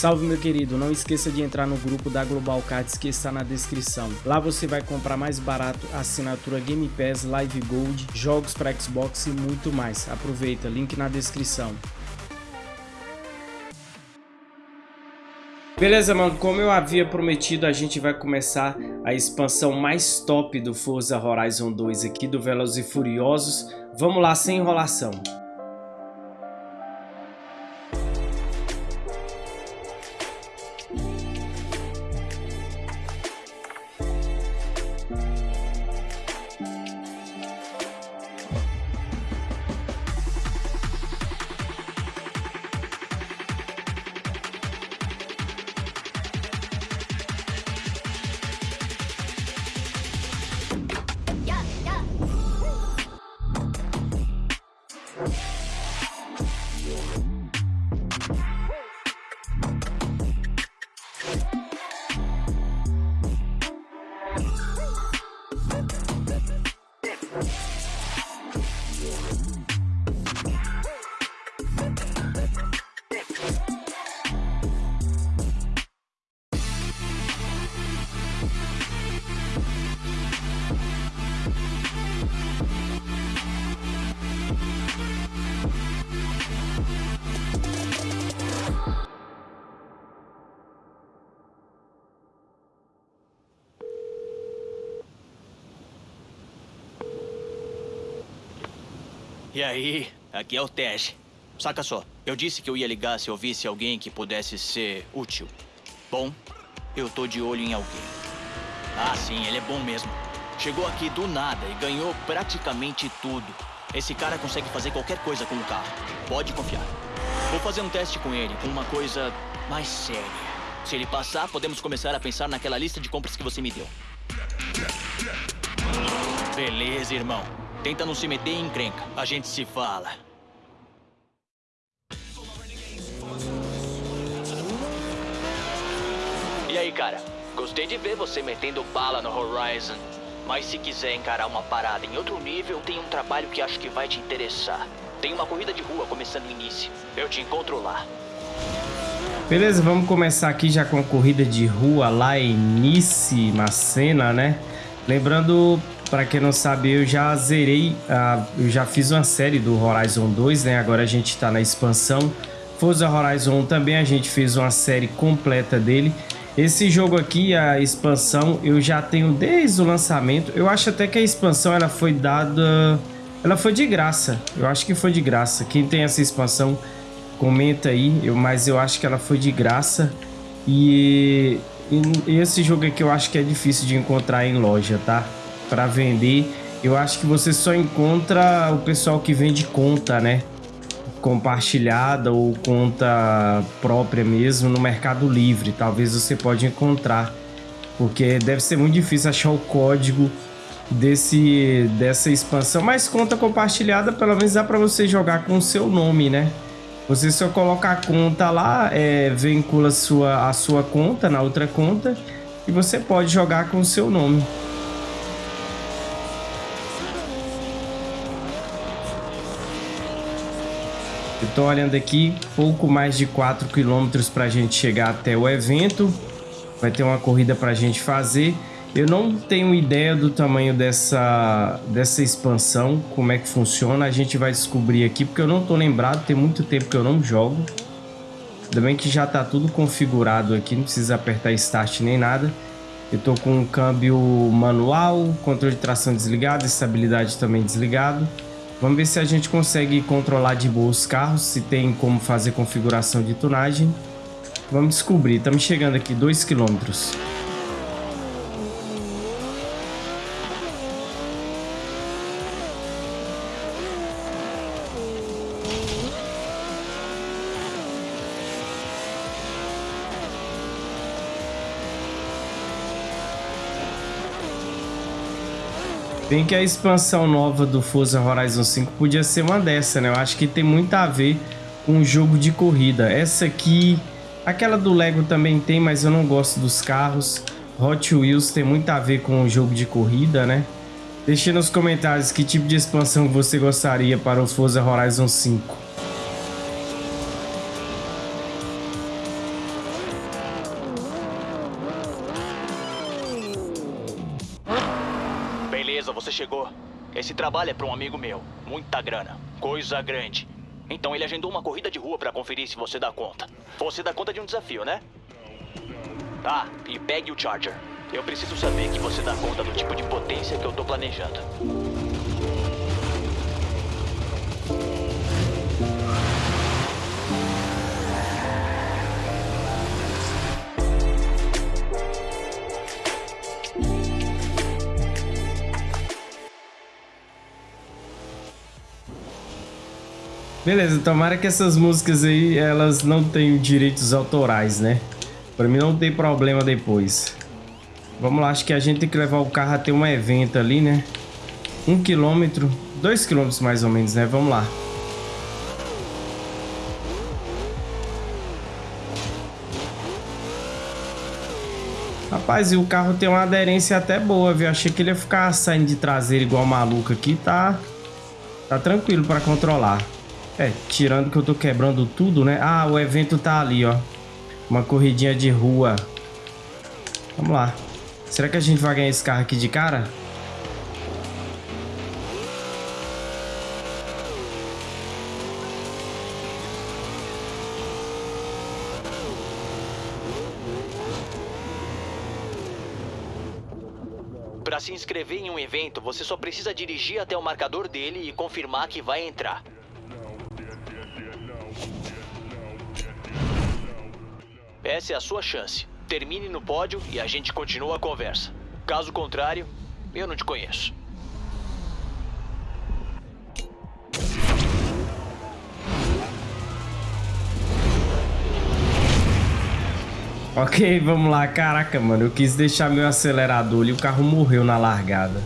Salve meu querido, não esqueça de entrar no grupo da Global Cards que está na descrição. Lá você vai comprar mais barato assinatura Game Pass, Live Gold, jogos para Xbox e muito mais. Aproveita, link na descrição. Beleza, mano, como eu havia prometido, a gente vai começar a expansão mais top do Forza Horizon 2 aqui, do Velozes e Furiosos. Vamos lá, sem enrolação. E aí, aqui é o Tej. Saca só, eu disse que eu ia ligar se eu visse alguém que pudesse ser útil. Bom, eu tô de olho em alguém. Ah, sim, ele é bom mesmo. Chegou aqui do nada e ganhou praticamente tudo. Esse cara consegue fazer qualquer coisa com o carro. Pode confiar. Vou fazer um teste com ele, com uma coisa mais séria. Se ele passar, podemos começar a pensar naquela lista de compras que você me deu. Beleza, irmão. Tenta não se meter em encrenca. A gente se fala. E aí, cara? Gostei de ver você metendo bala no Horizon. Mas se quiser encarar uma parada em outro nível, tem um trabalho que acho que vai te interessar. Tem uma corrida de rua começando no início. Eu te encontro lá. Beleza, vamos começar aqui já com a corrida de rua lá em Nice, Macena, né? Lembrando para quem não sabe, eu já zerei, uh, eu já fiz uma série do Horizon 2, né? Agora a gente está na expansão. Forza Horizon 1 também a gente fez uma série completa dele. Esse jogo aqui, a expansão, eu já tenho desde o lançamento. Eu acho até que a expansão ela foi dada... Ela foi de graça. Eu acho que foi de graça. Quem tem essa expansão, comenta aí. Eu, mas eu acho que ela foi de graça. E, e esse jogo aqui eu acho que é difícil de encontrar em loja, tá? Para vender. Eu acho que você só encontra o pessoal que vende conta, né? Compartilhada ou conta própria mesmo no Mercado Livre. Talvez você pode encontrar, porque deve ser muito difícil achar o código desse dessa expansão. Mas conta compartilhada, pelo menos dá para você jogar com o seu nome, né? Você só coloca a conta lá, é, vincula sua, a sua conta na outra conta e você pode jogar com o seu nome. Estou olhando aqui, pouco mais de 4 quilômetros para a gente chegar até o evento. Vai ter uma corrida para a gente fazer. Eu não tenho ideia do tamanho dessa, dessa expansão, como é que funciona. A gente vai descobrir aqui, porque eu não estou lembrado, tem muito tempo que eu não jogo. Ainda bem que já está tudo configurado aqui, não precisa apertar Start nem nada. Eu estou com o câmbio manual, controle de tração desligado, estabilidade também desligado. Vamos ver se a gente consegue controlar de boa os carros, se tem como fazer configuração de tunagem. Vamos descobrir. Estamos chegando aqui 2 quilômetros. Bem que a expansão nova do Forza Horizon 5 podia ser uma dessa, né? Eu acho que tem muito a ver com o jogo de corrida. Essa aqui, aquela do Lego também tem, mas eu não gosto dos carros. Hot Wheels tem muito a ver com o jogo de corrida, né? Deixe nos comentários que tipo de expansão você gostaria para o Forza Horizon 5. É para um amigo meu. Muita grana. Coisa grande. Então ele agendou uma corrida de rua para conferir se você dá conta. Você dá conta de um desafio, né? Ah, e pegue o Charger. Eu preciso saber que você dá conta do tipo de potência que eu tô planejando. Beleza, tomara que essas músicas aí, elas não tenham direitos autorais, né? Pra mim não tem problema depois. Vamos lá, acho que a gente tem que levar o carro até um evento ali, né? Um quilômetro, dois quilômetros mais ou menos, né? Vamos lá. Rapaz, e o carro tem uma aderência até boa, viu? Achei que ele ia ficar saindo de traseiro igual maluco aqui, tá... Tá tranquilo pra controlar. É, tirando que eu tô quebrando tudo, né? Ah, o evento tá ali, ó. Uma corridinha de rua. Vamos lá. Será que a gente vai ganhar esse carro aqui de cara? Para se inscrever em um evento, você só precisa dirigir até o marcador dele e confirmar que vai entrar. Essa é a sua chance. Termine no pódio e a gente continua a conversa. Caso contrário, eu não te conheço. Ok, vamos lá. Caraca, mano, eu quis deixar meu acelerador e o carro morreu na largada.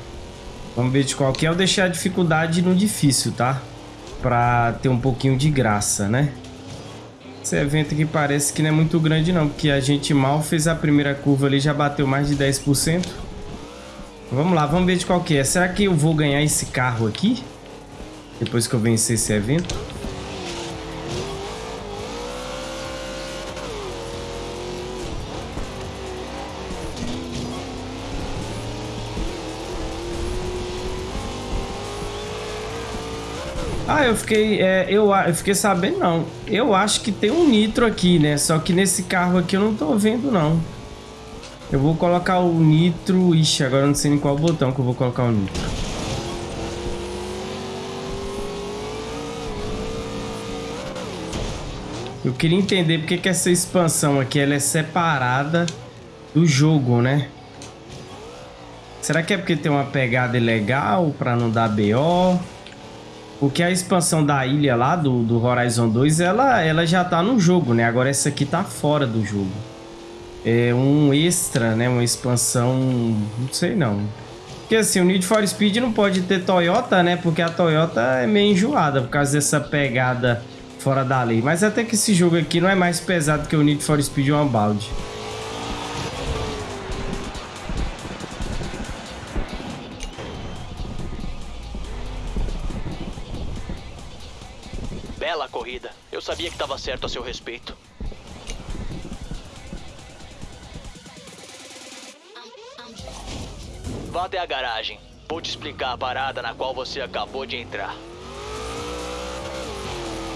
Vamos ver de qual que é. Eu deixei a dificuldade no difícil, tá? Pra ter um pouquinho de graça, né? Esse evento aqui parece que não é muito grande não, porque a gente mal fez a primeira curva ali, já bateu mais de 10%. Vamos lá, vamos ver de qual que é. Será que eu vou ganhar esse carro aqui? Depois que eu vencer esse evento? Ah, eu fiquei, é, eu, eu fiquei sabendo, não. Eu acho que tem um nitro aqui, né? Só que nesse carro aqui eu não tô vendo, não. Eu vou colocar o nitro... Ixi, agora eu não sei em qual botão que eu vou colocar o nitro. Eu queria entender porque que essa expansão aqui ela é separada do jogo, né? Será que é porque tem uma pegada ilegal para não dar BO? Porque a expansão da ilha lá do, do Horizon 2, ela, ela já tá no jogo, né? Agora essa aqui tá fora do jogo. É um extra, né? Uma expansão... Não sei não. Porque assim, o Need for Speed não pode ter Toyota, né? Porque a Toyota é meio enjoada por causa dessa pegada fora da lei. Mas até que esse jogo aqui não é mais pesado que o Need for Speed Unbound. Sabia que estava certo a seu respeito. Vá até a garagem. Vou te explicar a parada na qual você acabou de entrar.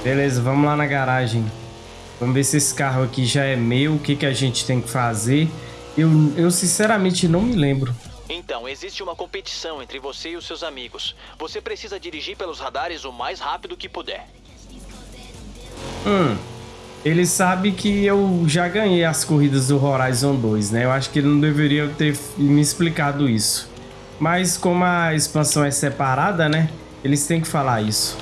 Beleza, vamos lá na garagem. Vamos ver se esse carro aqui já é meu, o que, que a gente tem que fazer. Eu, eu sinceramente não me lembro. Então, existe uma competição entre você e os seus amigos. Você precisa dirigir pelos radares o mais rápido que puder. Hum. Ele sabe que eu já ganhei as corridas do Horizon 2, né? Eu acho que ele não deveria ter me explicado isso. Mas como a expansão é separada, né? Eles têm que falar isso.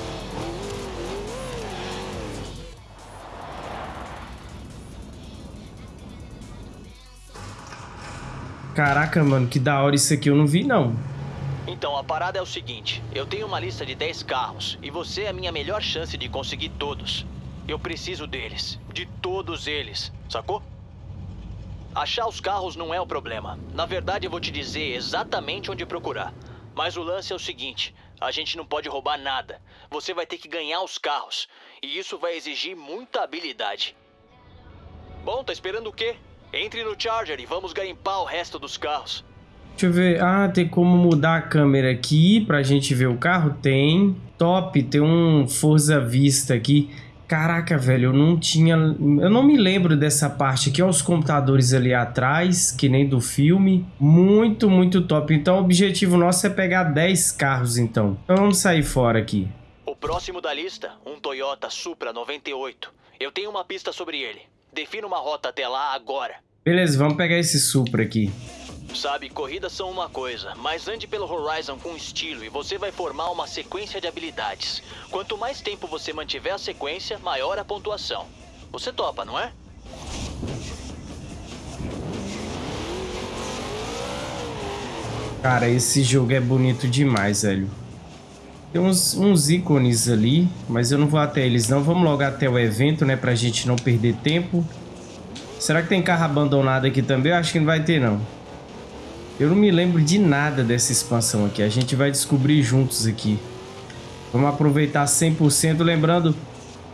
Caraca, mano, que da hora isso aqui eu não vi, não. Então, a parada é o seguinte. Eu tenho uma lista de 10 carros e você é a minha melhor chance de conseguir todos. Eu preciso deles. De todos eles. Sacou? Achar os carros não é o problema. Na verdade, eu vou te dizer exatamente onde procurar. Mas o lance é o seguinte: a gente não pode roubar nada. Você vai ter que ganhar os carros. E isso vai exigir muita habilidade. Bom, tá esperando o quê? Entre no Charger e vamos garimpar o resto dos carros. Deixa eu ver. Ah, tem como mudar a câmera aqui pra gente ver o carro? Tem. Top, tem um Forza Vista aqui. Caraca, velho, eu não tinha... Eu não me lembro dessa parte aqui. Olha os computadores ali atrás, que nem do filme. Muito, muito top. Então o objetivo nosso é pegar 10 carros, então. Então vamos sair fora aqui. O próximo da lista, um Toyota Supra 98. Eu tenho uma pista sobre ele. Defina uma rota até lá agora. Beleza, vamos pegar esse Supra aqui. Sabe, corridas são uma coisa, mas ande pelo Horizon com estilo e você vai formar uma sequência de habilidades. Quanto mais tempo você mantiver a sequência, maior a pontuação. Você topa, não é? Cara, esse jogo é bonito demais, velho. Tem uns, uns ícones ali, mas eu não vou até eles não. Vamos logo até o evento, né, pra gente não perder tempo. Será que tem carro abandonado aqui também? Eu acho que não vai ter, não. Eu não me lembro de nada dessa expansão aqui. A gente vai descobrir juntos aqui. Vamos aproveitar 100%. Lembrando,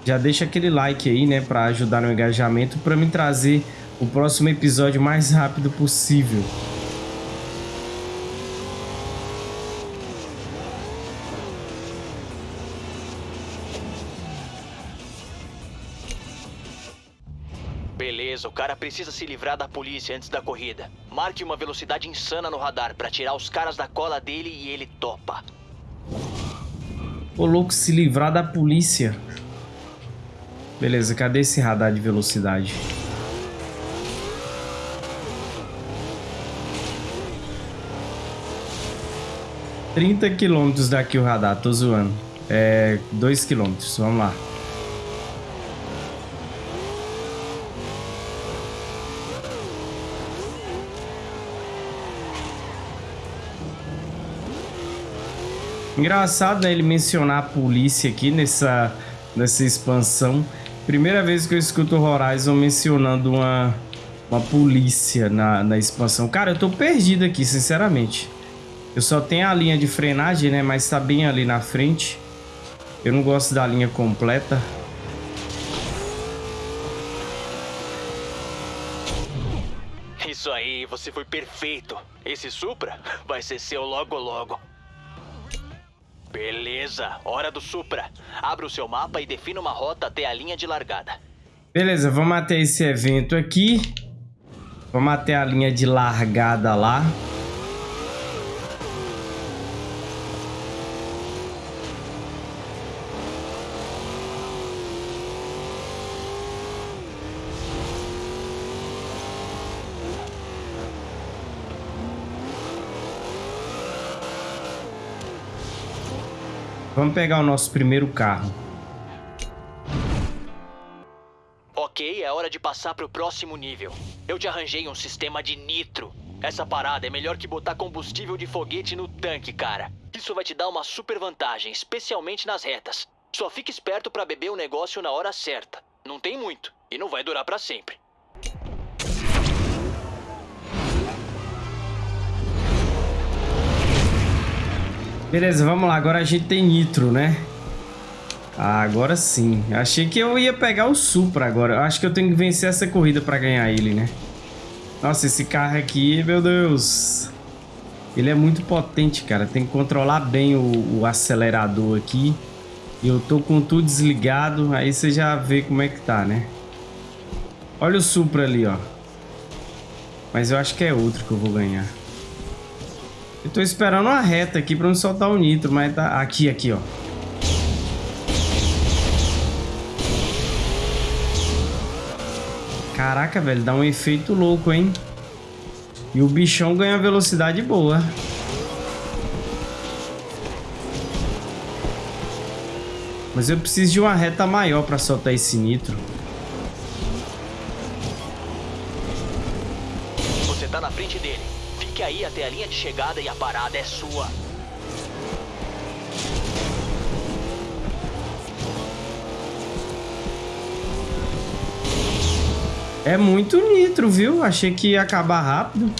já deixa aquele like aí, né? Pra ajudar no engajamento. Pra me trazer o próximo episódio mais rápido possível. Beleza, o cara precisa se livrar da polícia antes da corrida. Marque uma velocidade insana no radar pra tirar os caras da cola dele e ele topa. Ô louco, se livrar da polícia. Beleza, cadê esse radar de velocidade? Trinta quilômetros daqui o radar, tô zoando. É, dois quilômetros, vamos lá. Engraçado, né, ele mencionar a polícia aqui nessa, nessa expansão. Primeira vez que eu escuto Horizon mencionando uma, uma polícia na, na expansão. Cara, eu tô perdido aqui, sinceramente. Eu só tenho a linha de frenagem, né, mas tá bem ali na frente. Eu não gosto da linha completa. Isso aí, você foi perfeito. Esse Supra vai ser seu logo logo. Beleza, hora do Supra. Abra o seu mapa e defina uma rota até a linha de largada. Beleza, vamos até esse evento aqui. Vamos até a linha de largada lá. Vamos pegar o nosso primeiro carro. Ok, é hora de passar para o próximo nível. Eu te arranjei um sistema de nitro. Essa parada é melhor que botar combustível de foguete no tanque, cara. Isso vai te dar uma super vantagem, especialmente nas retas. Só fique esperto para beber o negócio na hora certa. Não tem muito e não vai durar para sempre. Beleza, vamos lá. Agora a gente tem nitro, né? Ah, agora sim. Achei que eu ia pegar o Supra agora. Acho que eu tenho que vencer essa corrida pra ganhar ele, né? Nossa, esse carro aqui, meu Deus. Ele é muito potente, cara. Tem que controlar bem o, o acelerador aqui. Eu tô com tudo desligado. Aí você já vê como é que tá, né? Olha o Supra ali, ó. Mas eu acho que é outro que eu vou ganhar. Eu tô esperando uma reta aqui pra não soltar o nitro, mas tá... Aqui, aqui, ó. Caraca, velho, dá um efeito louco, hein? E o bichão ganha velocidade boa. Mas eu preciso de uma reta maior pra soltar esse nitro. Você tá na frente dele. Fique aí até a linha de chegada e a parada é sua. É muito nitro, viu? Achei que ia acabar rápido.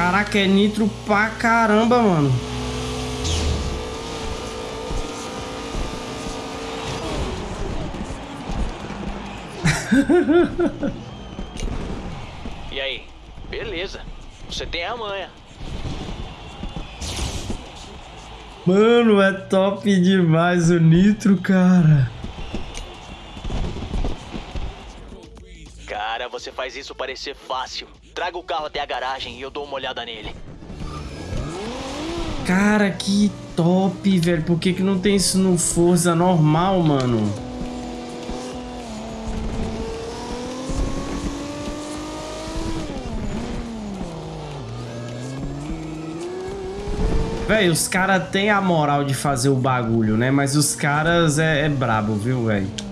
Caraca, é nitro pra caramba, mano. e aí? Beleza. Você tem a manha. Mano, é top demais o nitro, cara. Você faz isso parecer fácil. Traga o carro até a garagem e eu dou uma olhada nele. Cara, que top, velho. Por que, que não tem isso no Forza normal, mano? Velho, os caras têm a moral de fazer o bagulho, né? Mas os caras é, é brabo, viu, velho?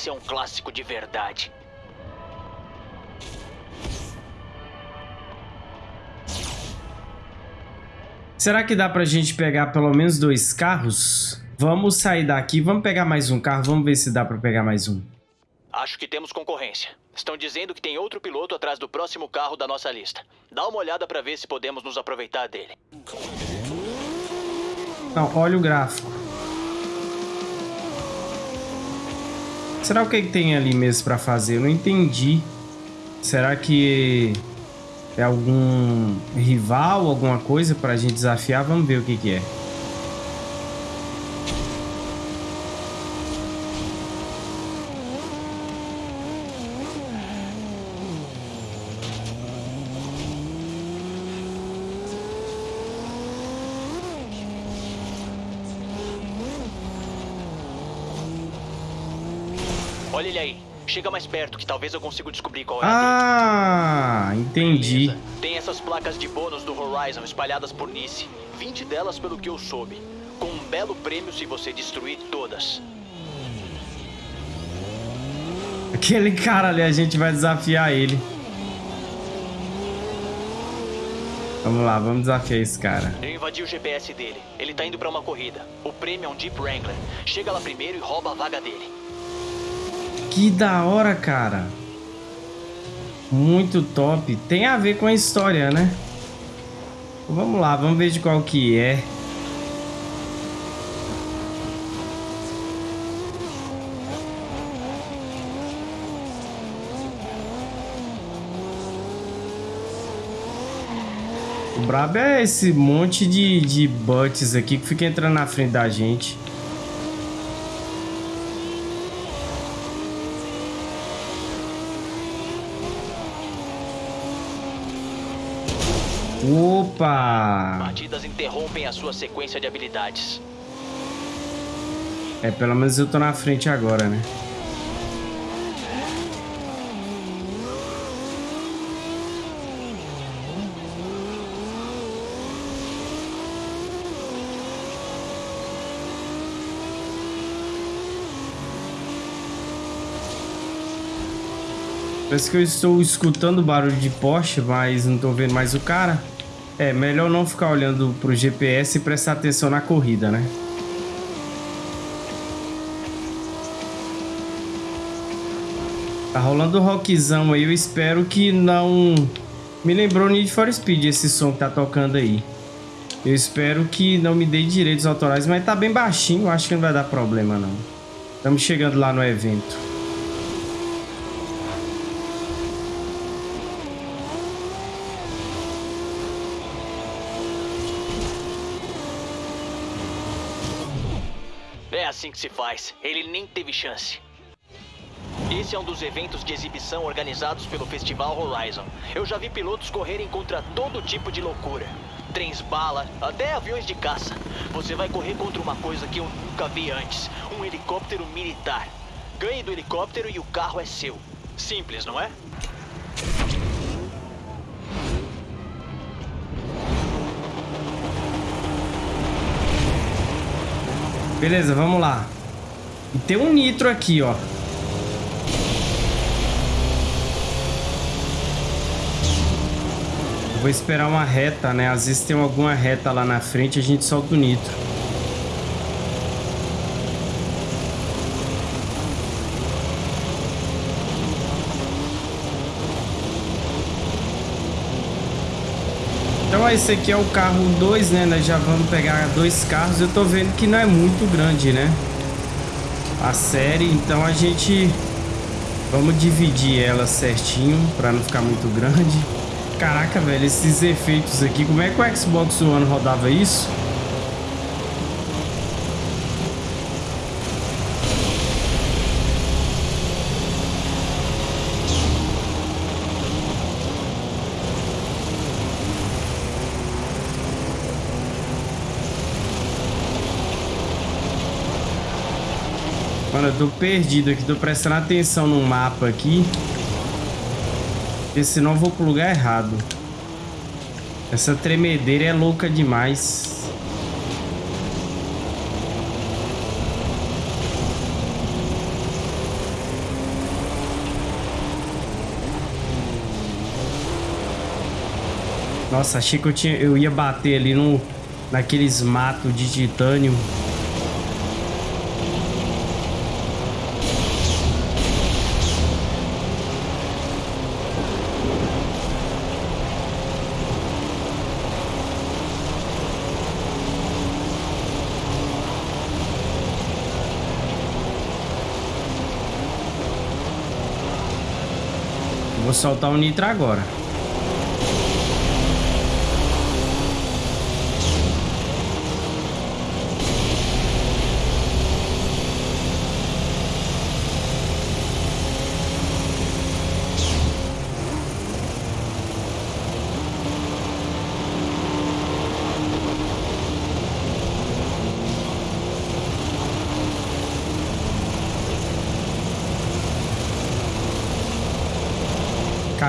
Esse é um clássico de verdade. Será que dá pra gente pegar pelo menos dois carros? Vamos sair daqui, vamos pegar mais um carro, vamos ver se dá pra pegar mais um. Acho que temos concorrência. Estão dizendo que tem outro piloto atrás do próximo carro da nossa lista. Dá uma olhada pra ver se podemos nos aproveitar dele. Não, olha o gráfico. Será o que, que tem ali mesmo pra fazer? Eu não entendi. Será que é algum rival, alguma coisa pra gente desafiar? Vamos ver o que, que é. Olha ele aí. Chega mais perto que talvez eu consiga descobrir qual é Ah, entendi. Beleza. Tem essas placas de bônus do Horizon espalhadas por Nice. 20 delas pelo que eu soube. Com um belo prêmio se você destruir todas. Aquele cara ali, a gente vai desafiar ele. Vamos lá, vamos desafiar esse cara. Eu invadi o GPS dele. Ele tá indo pra uma corrida. O prêmio é um Jeep Wrangler. Chega lá primeiro e rouba a vaga dele. Que da hora, cara. Muito top. Tem a ver com a história, né? Vamos lá, vamos ver de qual que é. O brabo é esse monte de, de bots aqui que fica entrando na frente da gente. Opa! Batidas interrompem a sua sequência de habilidades. É, pelo menos eu tô na frente agora, né? Parece que eu estou escutando barulho de Porsche, mas não estou vendo mais o cara. É, melhor não ficar olhando pro GPS e prestar atenção na corrida, né? Tá rolando o rockzão aí, eu espero que não... Me lembrou Need for Speed esse som que tá tocando aí. Eu espero que não me dê direitos autorais, mas tá bem baixinho, acho que não vai dar problema não. Estamos chegando lá no evento. Assim que se faz. Ele nem teve chance. Esse é um dos eventos de exibição organizados pelo Festival Horizon. Eu já vi pilotos correrem contra todo tipo de loucura. Trens bala, até aviões de caça. Você vai correr contra uma coisa que eu nunca vi antes. Um helicóptero militar. Ganhe do helicóptero e o carro é seu. Simples, não é? Beleza, vamos lá. E tem um nitro aqui, ó. vou esperar uma reta, né? Às vezes tem alguma reta lá na frente, a gente solta o nitro. Esse aqui é o carro 2, né? Nós já vamos pegar dois carros. Eu tô vendo que não é muito grande, né? A série, então a gente... Vamos dividir ela certinho pra não ficar muito grande. Caraca, velho, esses efeitos aqui. Como é que o Xbox One rodava isso? Tô perdido aqui, tô prestando atenção no mapa aqui. Porque senão eu vou pro lugar errado. Essa tremedeira é louca demais. Nossa, achei que eu, tinha, eu ia bater ali no, naqueles matos de titânio. Soltar o nitro agora.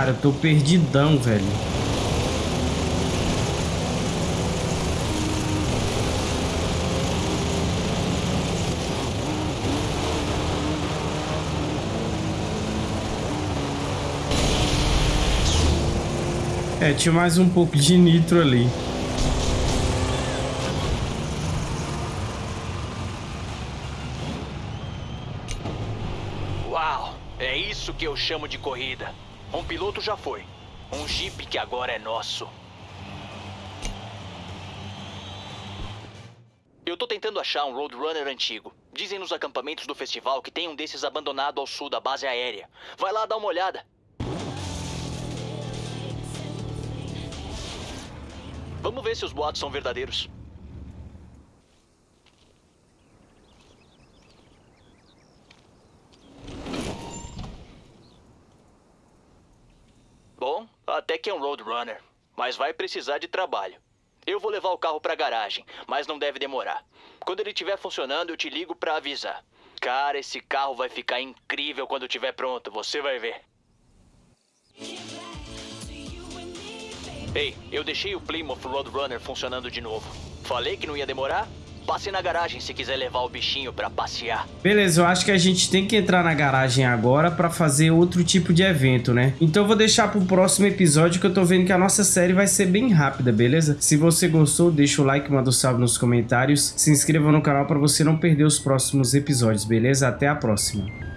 Cara, eu tô perdidão, velho. É, tinha mais um pouco de nitro ali. Uau! É isso que eu chamo de corrida. Um piloto já foi. Um Jeep que agora é nosso. Eu tô tentando achar um Roadrunner antigo. Dizem nos acampamentos do festival que tem um desses abandonado ao sul da base aérea. Vai lá dar uma olhada. Vamos ver se os boatos são verdadeiros. Bom, até que é um Roadrunner, mas vai precisar de trabalho. Eu vou levar o carro pra garagem, mas não deve demorar. Quando ele estiver funcionando, eu te ligo pra avisar. Cara, esse carro vai ficar incrível quando estiver pronto, você vai ver. Ei, eu deixei o Plymouth Roadrunner funcionando de novo. Falei que não ia demorar? Passe na garagem se quiser levar o bichinho pra passear. Beleza, eu acho que a gente tem que entrar na garagem agora pra fazer outro tipo de evento, né? Então eu vou deixar pro próximo episódio que eu tô vendo que a nossa série vai ser bem rápida, beleza? Se você gostou, deixa o like, manda um salve nos comentários. Se inscreva no canal pra você não perder os próximos episódios, beleza? Até a próxima.